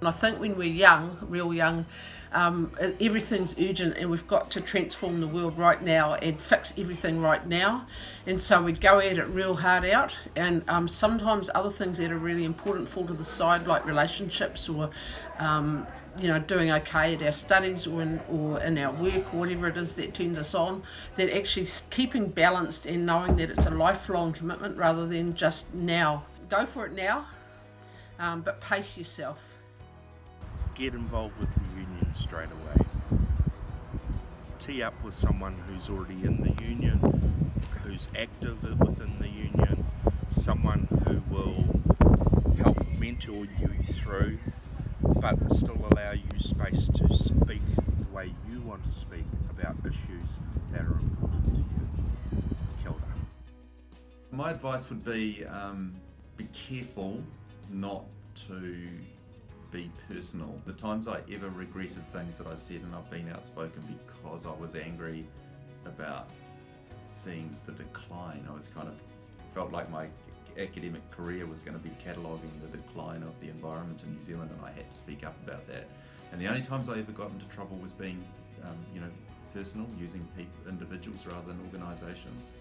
And I think when we're young, real young, um, everything's urgent and we've got to transform the world right now and fix everything right now. And so we go at it real hard out and um, sometimes other things that are really important fall to the side like relationships or um, you know, doing okay at our studies or in, or in our work or whatever it is that turns us on, that actually keeping balanced and knowing that it's a lifelong commitment rather than just now. Go for it now, um, but pace yourself. Get involved with the union straight away. Tee up with someone who's already in the union, who's active within the union, someone who will help mentor you through but still allow you space to speak the way you want to speak about issues that are important to you. Kia ora. My advice would be um, be careful not to be personal. The times I ever regretted things that I said and I've been outspoken because I was angry about seeing the decline. I was kind of felt like my academic career was going to be cataloguing the decline of the environment in New Zealand and I had to speak up about that. And the only times I ever got into trouble was being, um, you know, personal, using people, individuals rather than organisations.